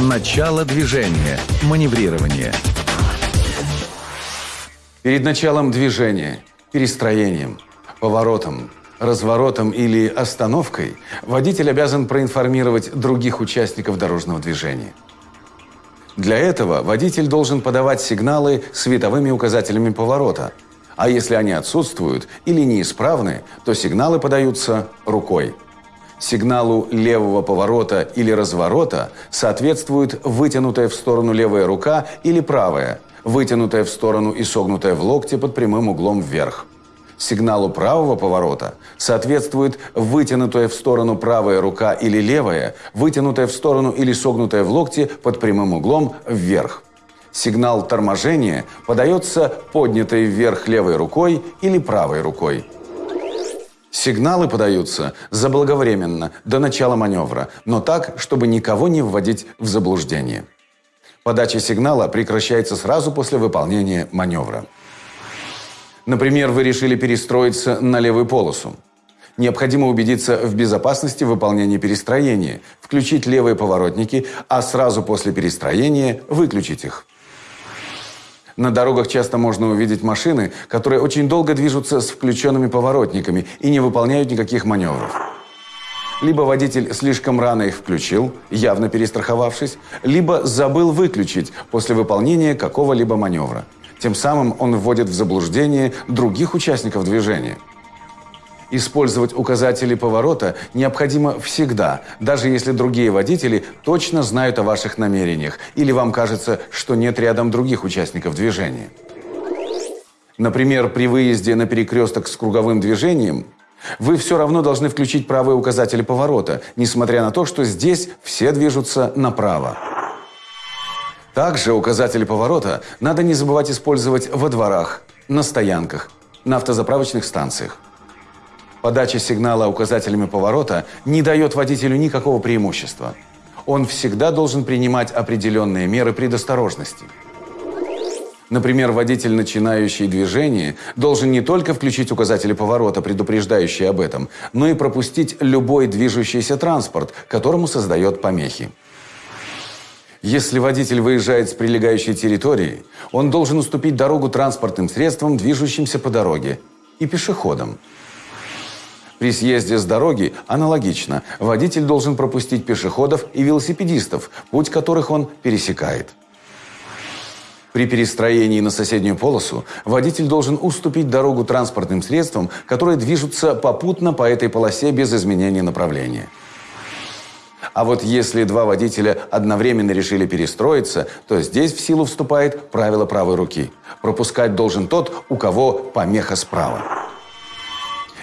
Начало движения. Маневрирование. Перед началом движения, перестроением, поворотом, разворотом или остановкой водитель обязан проинформировать других участников дорожного движения. Для этого водитель должен подавать сигналы световыми указателями поворота, а если они отсутствуют или неисправны, то сигналы подаются рукой. Сигналу левого поворота или разворота соответствует вытянутая в сторону левая рука или правая, вытянутая в сторону и согнутая в локте под прямым углом вверх. Сигналу правого поворота соответствует вытянутая в сторону правая рука или левая, вытянутая в сторону или согнутая в локте под прямым углом вверх. Сигнал торможения подается поднятой вверх левой рукой или правой рукой. Сигналы подаются заблаговременно, до начала маневра, но так, чтобы никого не вводить в заблуждение. Подача сигнала прекращается сразу после выполнения маневра. Например, вы решили перестроиться на левую полосу. Необходимо убедиться в безопасности выполнения перестроения, включить левые поворотники, а сразу после перестроения выключить их. На дорогах часто можно увидеть машины, которые очень долго движутся с включенными поворотниками и не выполняют никаких маневров. Либо водитель слишком рано их включил, явно перестраховавшись, либо забыл выключить после выполнения какого-либо маневра. Тем самым он вводит в заблуждение других участников движения – Использовать указатели поворота необходимо всегда, даже если другие водители точно знают о ваших намерениях или вам кажется, что нет рядом других участников движения. Например, при выезде на перекресток с круговым движением вы все равно должны включить правые указатели поворота, несмотря на то, что здесь все движутся направо. Также указатели поворота надо не забывать использовать во дворах, на стоянках, на автозаправочных станциях. Подача сигнала указателями поворота не дает водителю никакого преимущества. Он всегда должен принимать определенные меры предосторожности. Например, водитель, начинающий движение, должен не только включить указатели поворота, предупреждающие об этом, но и пропустить любой движущийся транспорт, которому создает помехи. Если водитель выезжает с прилегающей территории, он должен уступить дорогу транспортным средствам, движущимся по дороге, и пешеходам. При съезде с дороги аналогично. Водитель должен пропустить пешеходов и велосипедистов, путь которых он пересекает. При перестроении на соседнюю полосу водитель должен уступить дорогу транспортным средствам, которые движутся попутно по этой полосе без изменения направления. А вот если два водителя одновременно решили перестроиться, то здесь в силу вступает правило правой руки. Пропускать должен тот, у кого помеха справа.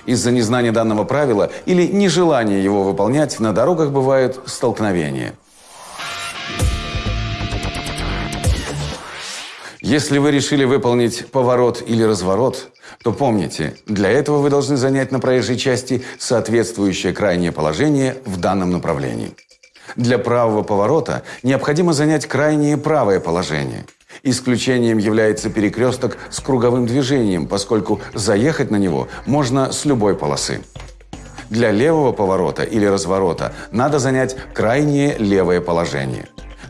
Из-за незнания данного правила или нежелания его выполнять на дорогах бывают столкновения. Если вы решили выполнить поворот или разворот, то помните, для этого вы должны занять на проезжей части соответствующее крайнее положение в данном направлении. Для правого поворота необходимо занять крайнее правое положение – Исключением является перекресток с круговым движением, поскольку заехать на него можно с любой полосы. Для левого поворота или разворота надо занять крайнее левое положение.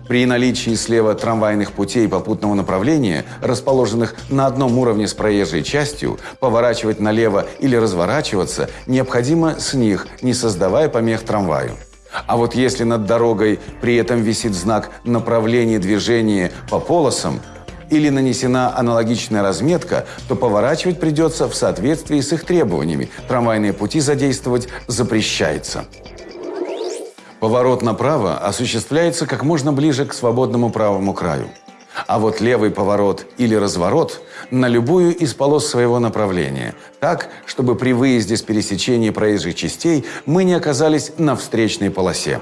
При наличии слева трамвайных путей попутного направления, расположенных на одном уровне с проезжей частью, поворачивать налево или разворачиваться необходимо с них, не создавая помех трамваю. А вот если над дорогой при этом висит знак направления движения по полосам или нанесена аналогичная разметка, то поворачивать придется в соответствии с их требованиями. Трамвайные пути задействовать запрещается. Поворот направо осуществляется как можно ближе к свободному правому краю. А вот левый поворот или разворот на любую из полос своего направления. Так, чтобы при выезде с пересечения проезжих частей мы не оказались на встречной полосе.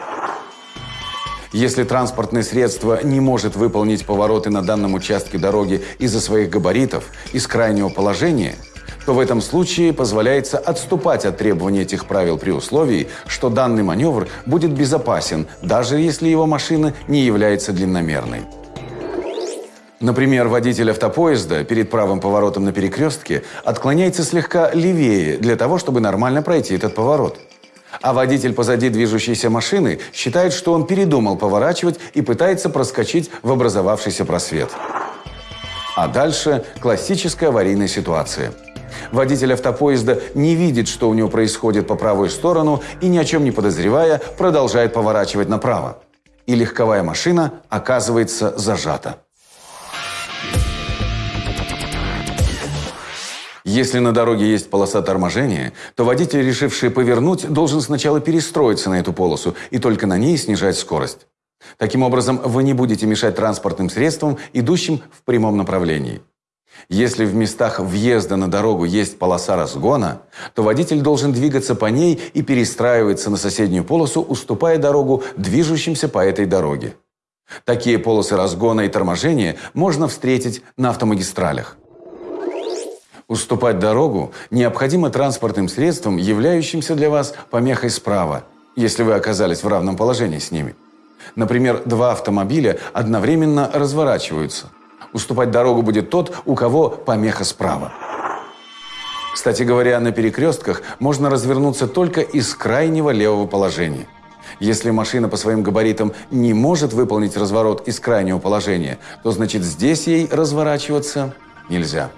Если транспортное средство не может выполнить повороты на данном участке дороги из-за своих габаритов, из крайнего положения, то в этом случае позволяется отступать от требований этих правил при условии, что данный маневр будет безопасен, даже если его машина не является длинномерной. Например, водитель автопоезда перед правым поворотом на перекрестке отклоняется слегка левее для того, чтобы нормально пройти этот поворот. А водитель позади движущейся машины считает, что он передумал поворачивать и пытается проскочить в образовавшийся просвет. А дальше классическая аварийная ситуация. Водитель автопоезда не видит, что у него происходит по правую сторону и, ни о чем не подозревая, продолжает поворачивать направо. И легковая машина оказывается зажата. Если на дороге есть полоса торможения, то водитель, решивший повернуть, должен сначала перестроиться на эту полосу и только на ней снижать скорость. Таким образом, вы не будете мешать транспортным средствам, идущим в прямом направлении. Если в местах въезда на дорогу есть полоса разгона, то водитель должен двигаться по ней и перестраиваться на соседнюю полосу, уступая дорогу движущимся по этой дороге. Такие полосы разгона и торможения можно встретить на автомагистралях. Уступать дорогу необходимо транспортным средствам, являющимся для вас помехой справа, если вы оказались в равном положении с ними. Например, два автомобиля одновременно разворачиваются. Уступать дорогу будет тот, у кого помеха справа. Кстати говоря, на перекрестках можно развернуться только из крайнего левого положения. Если машина по своим габаритам не может выполнить разворот из крайнего положения, то значит здесь ей разворачиваться нельзя.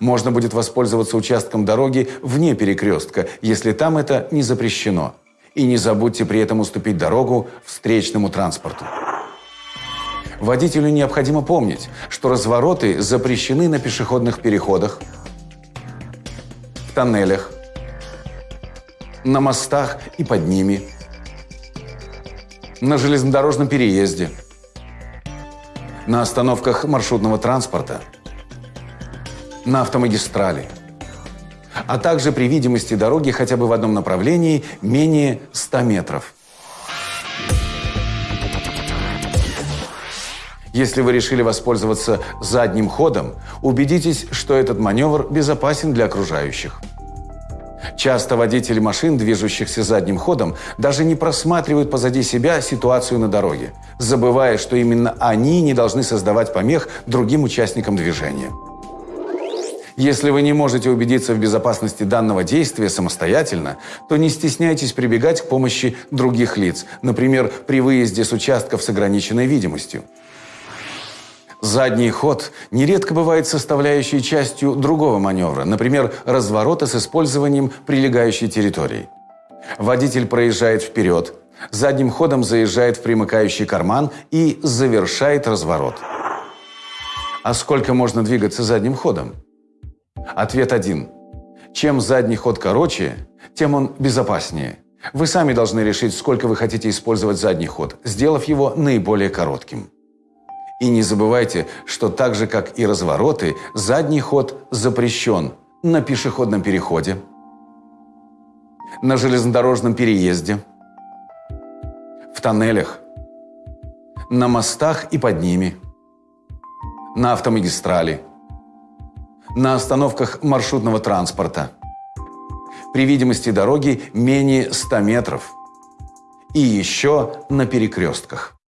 Можно будет воспользоваться участком дороги вне перекрестка, если там это не запрещено. И не забудьте при этом уступить дорогу встречному транспорту. Водителю необходимо помнить, что развороты запрещены на пешеходных переходах, в тоннелях, на мостах и под ними, на железнодорожном переезде, на остановках маршрутного транспорта – на автомагистрали, а также при видимости дороги хотя бы в одном направлении менее 100 метров. Если вы решили воспользоваться задним ходом, убедитесь, что этот маневр безопасен для окружающих. Часто водители машин, движущихся задним ходом, даже не просматривают позади себя ситуацию на дороге, забывая, что именно они не должны создавать помех другим участникам движения. Если вы не можете убедиться в безопасности данного действия самостоятельно, то не стесняйтесь прибегать к помощи других лиц, например, при выезде с участков с ограниченной видимостью. Задний ход нередко бывает составляющей частью другого маневра, например, разворота с использованием прилегающей территории. Водитель проезжает вперед, задним ходом заезжает в примыкающий карман и завершает разворот. А сколько можно двигаться задним ходом? Ответ один. Чем задний ход короче, тем он безопаснее. Вы сами должны решить, сколько вы хотите использовать задний ход, сделав его наиболее коротким. И не забывайте, что так же, как и развороты, задний ход запрещен на пешеходном переходе, на железнодорожном переезде, в тоннелях, на мостах и под ними, на автомагистрали – на остановках маршрутного транспорта. При видимости дороги менее 100 метров. И еще на перекрестках.